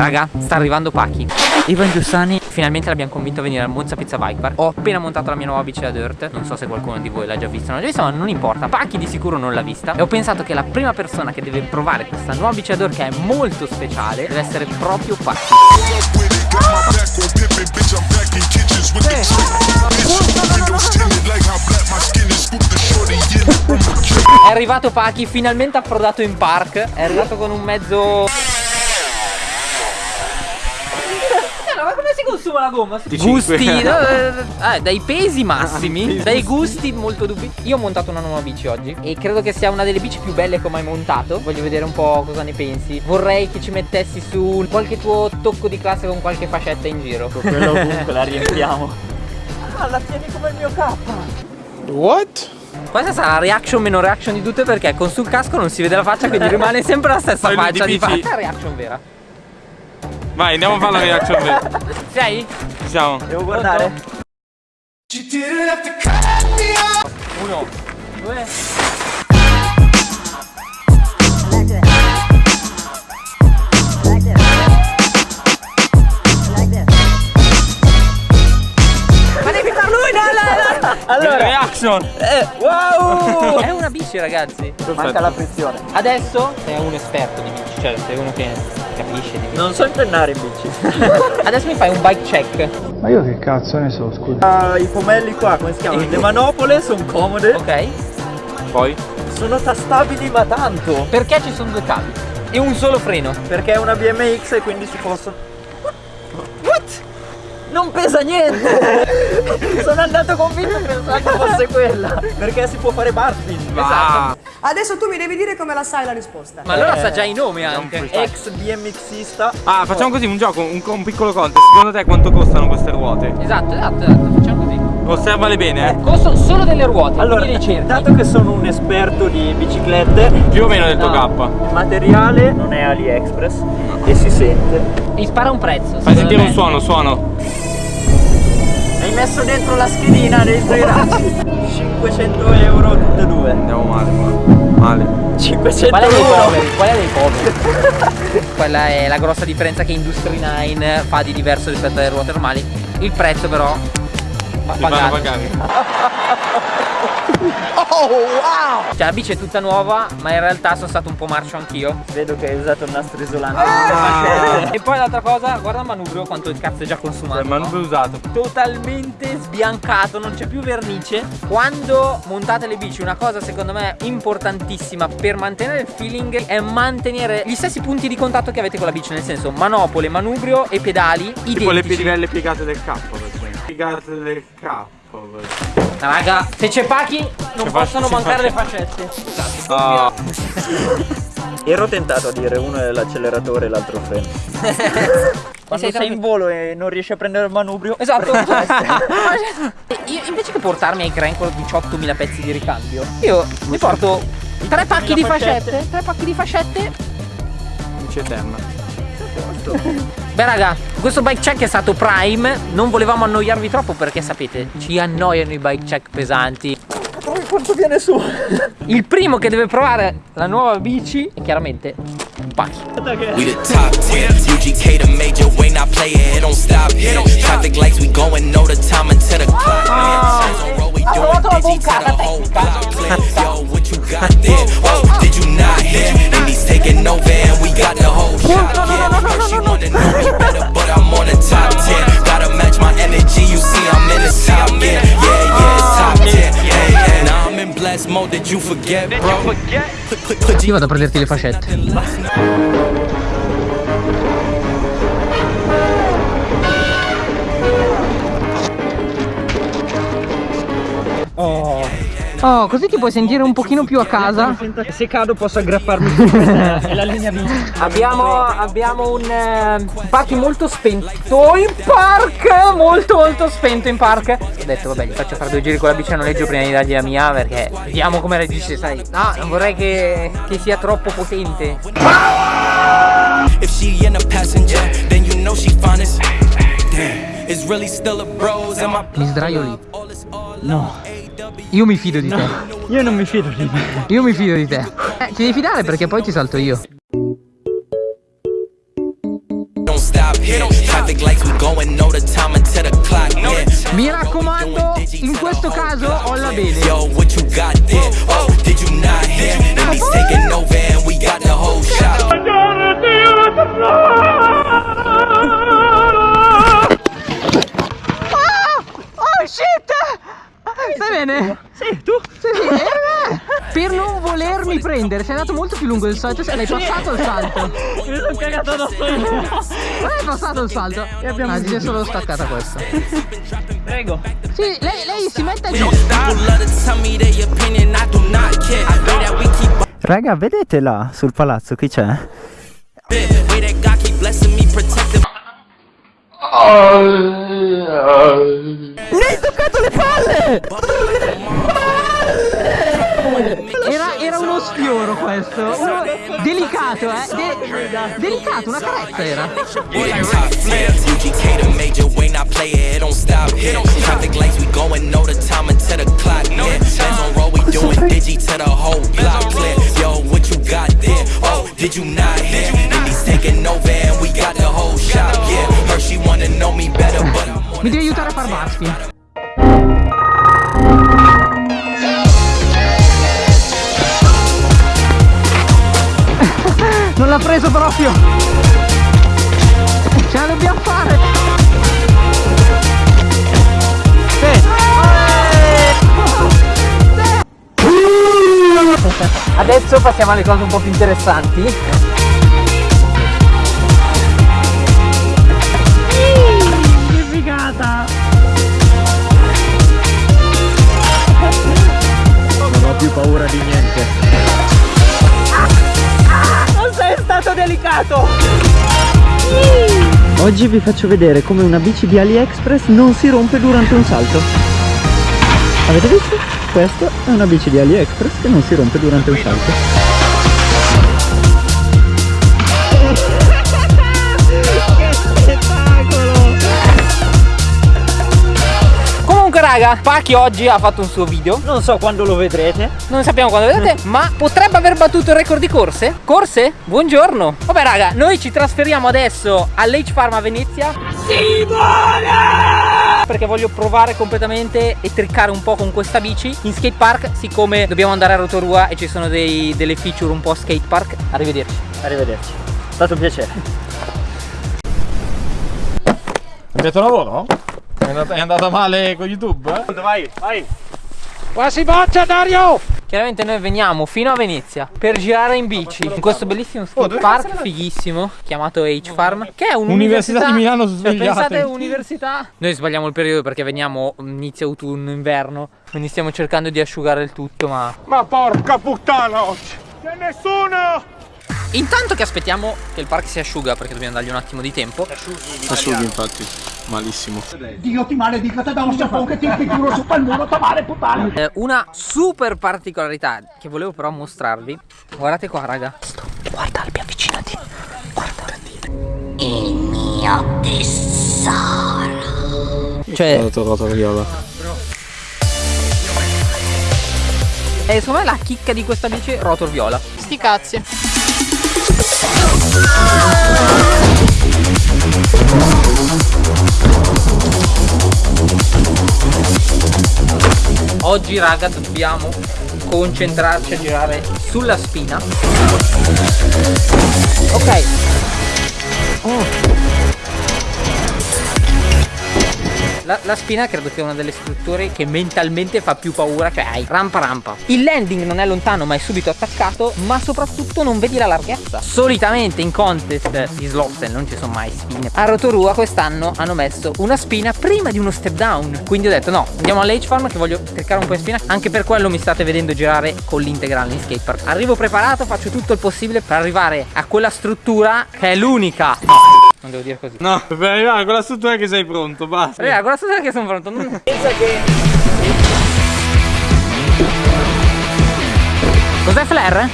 Raga, sta arrivando Pacchi. Ivan Giussani finalmente l'abbiamo convinto a venire al Monza Pizza Bike Park. Ho appena montato la mia nuova bici da dirt. Non so se qualcuno di voi l'ha già vista o non l'ha già vista, ma non importa. Pacchi di sicuro non l'ha vista. E ho pensato che la prima persona che deve provare questa nuova bici da dirt che è molto speciale deve essere proprio Pacchi. È arrivato Pacchi, finalmente approdato in park. È arrivato con un mezzo ma come si consuma la gomma? Gusti, no, eh, eh, dai pesi massimi, dai gusti molto dubbi. Io ho montato una nuova bici oggi e credo che sia una delle bici più belle che ho mai montato. Voglio vedere un po' cosa ne pensi. Vorrei che ci mettessi su qualche tuo tocco di classe con qualche fascetta in giro. Con quello ovunque la riempiamo. Ah, la tieni come il mio K. What? Questa sarà la reaction meno reaction di tutte perché con sul casco non si vede la faccia quindi rimane sempre la stessa faccia di faccia. Questa è la reaction vera. Vai, andiamo a fare la reaction vera. Sei? Ci siamo. Devo guardare. Uno, due. Ma devi far lui, no, no, no. Allora, reaction. Eh, wow! È una bici, ragazzi. Manca la frizione. Adesso sei un esperto di bici, cioè sei uno che capisce di. Non so impennare in bici. Adesso mi fai un bike check. Ma io che cazzo ne so, scusa. Ah, I pomelli qua, come si chiamano? Le manopole sono comode. Ok? Poi? Sono tastabili ma tanto. Perché ci sono due cavi e un solo freno? Perché è una BMX e quindi si possono. What? Non pesa niente! Sono andato convinto pensando fosse quella. Perché si può fare barspin. Ah, Adesso tu mi devi dire come la sai la risposta. Ma allora sa già i nomi anche. Ex BMXista. ah, facciamo così un gioco, un, un piccolo contest. Secondo te quanto costano queste ruote? Esatto, esatto, esatto, facciamo così. Osservale bene, eh. Costo solo delle ruote, Allora, dato che sono un esperto di biciclette, Più o meno del tuo No. K. il materiale non è AliExpress e si sente. Mi spara un prezzo. Fai sentire me. un suono, suono. Hai messo dentro la schedina dentro i razzi. 500 euro tutte e due. Andiamo male qua. Male. 500 Qual è dei euro. poveri? Qual è dei poveri? Quella è la grossa differenza che Industry 9 fa di diverso rispetto alle ruote normali. Il prezzo però va Ti pagato. pagare. Cioè la bici è tutta nuova, ma in realtà sono stato un po' marcio anch'io. Vedo che hai usato il nastro isolante. Ah. E poi l'altra cosa, guarda il manubrio quanto il cazzo è già consumato. Il manubrio usato. totalmente sbiancato, non c'è più vernice. Quando montate le bici, una cosa secondo me importantissima per mantenere il feeling è mantenere gli stessi punti di contatto che avete con la bici, nel senso manopole, manubrio e pedali Tipo le identici. pedinelle piegate del esempio. Piegate del K. Raga, se c'è Pachi non C'è possono Pachi, mancare le c'è fascette. Ah, Ero tentato a dire uno è l'acceleratore e l'altro il freno. Quando sei sei in volo e non riesci a prendere il manubrio. Esatto. io invece che portarmi ai crank con 18.000 pezzi di ricambio, io mi porto tre pacchi di fascette, tre pacchi di fascette luce eterna. Beh raga, questo bike check è stato prime Non volevamo annoiarvi troppo perché sapete Ci annoiano i bike check pesanti quanto viene su? Il primo che deve provare la nuova bici È chiaramente Pachi We the top 10. UGK the major way, not play it, it don't stop here. Traffic lights, we going, know the time until the clock. Hands on roll, we doing digi to the whole block clear. Yo, what you got there? Oh, did you not mode, did you forget, bro? Put, put, put Io vado a prenderti le fascette Oh, così ti puoi sentire un pochino più a casa. Se cado posso aggrapparmi è la linea bici. Abbiamo, abbiamo un eh, Pachi molto spento in park Molto molto spento in park. Ho detto vabbè gli faccio fare due giri con la bici a noleggio prima di dargli la mia Perché vediamo come reagisce sai. No, non vorrei che, che sia troppo potente. If she in a passenger, then you know she finest. Damn, it's really still a bros and my Mi sdraio lì. No, Io mi fido di te io non mi fido di me. Io mi fido di te eh, Ti devi fidare perché poi ti salto io. Mi raccomando, in questo caso olla bene. Yo, what you got there? Oh, did you not hear? Indies taking over and we got the whole shop. Bene? Sì, tu? Sì, sì, eh, Per non volermi prendere, sei andato molto più lungo del solito, l'hai passato il salto. Mi sono cagato addosso io. Non hai passato il salto. E abbiamo ah, si è solo staccata questa. Prego. Sì, lei, lei si mette giù. Raga, vedete là sul palazzo chi c'è? it. Way that God keep blessing me, protecting Mi hai toccato le palle! Era, era uno sfioro questo. Uno delicato, eh. De- delicato, una carezza era. Non l'ha preso proprio. Ce la dobbiamo fare. Adesso passiamo alle cose un po' più interessanti. Oggi vi faccio vedere come una bici di AliExpress non si rompe durante un salto. Avete visto? Questa è una bici di AliExpress che non si rompe durante un salto. Raga, Paki oggi ha fatto un suo video. Non so quando lo vedrete. Non sappiamo quando vedete, ma potrebbe aver battuto il record di corse? Corse? Buongiorno. Vabbè raga, noi ci trasferiamo adesso all'H Farm a Venezia. Simone! Perché voglio provare completamente e triccare un po' con questa bici in skate park, siccome dobbiamo andare a Rotorua e ci sono dei- delle feature un po' skate park. Arrivederci. Arrivederci. È stato un piacere. Avete lavoro? È andata, è andata male con YouTube? Eh? Vai, vai. Quasi boccia Dario! Chiaramente noi veniamo fino a Venezia per girare in bici in questo bellissimo skate park fighissimo chiamato H Farm che è un'università Università di Milano Cioè, svegliate. pensate università Noi sbagliamo il periodo perché veniamo inizio autunno inverno quindi stiamo cercando di asciugare il tutto ma Ma porca puttana oggi! C'è nessuno! Intanto che aspettiamo che il park si asciuga perché dobbiamo dargli un attimo di tempo Asciughi infatti, malissimo. Dio ti maledica, te da un sapone che ti impicciolo su quel muro, tomare puttana. Eh, Una super particolarità che volevo però mostrarvi Guardate qua raga Guarda Albi avvicinati Guarda Il mio tesoro Cioè trovato la viola. E secondo me la chicca di questa bici è rotor viola. Sti cazzi. Oggi raga dobbiamo concentrarci a girare sulla spina. Ok. La, la spina credo è una delle strutture che mentalmente fa più paura, cioè hai rampa rampa. Il landing non è lontano ma è subito attaccato, ma soprattutto non vedi la larghezza. Solitamente in contest di slopestyle non ci sono mai spine. A Rotorua quest'anno hanno messo una spina prima di uno step down. Quindi ho detto no, andiamo all'H Farm che voglio cercare un po' di spina. Anche per quello mi state vedendo girare con l'integrale in skatepark. Arrivo preparato, faccio tutto il possibile per arrivare a quella struttura che è l'unica. No, non devo dire così. No, per arrivare a quella struttura che sei pronto, basta. Raga, quella struttura che sono pronto. Non... Cos'è flare?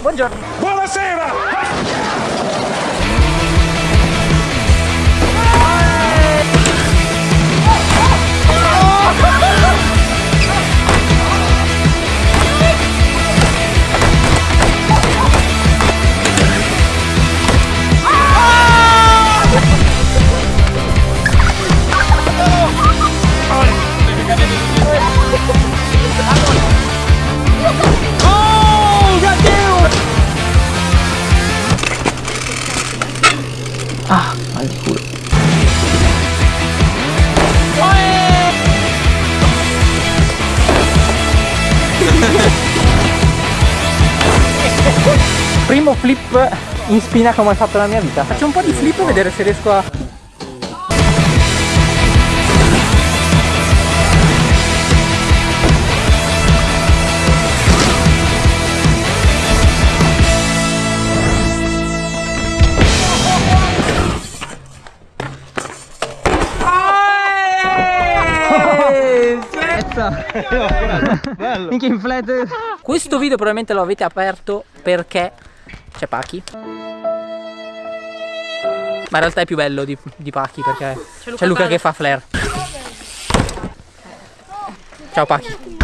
Buongiorno. Buonasera! primo flip in spina che ho mai fatto nella mia vita. Faccio un po' di flip e vedere se riesco a... Minchia in flat Questo video probabilmente lo avete aperto perché c'è Pachi. Ma in realtà è più bello di, di Pachi perché c'è Luca, che fa flare Ciao Pachi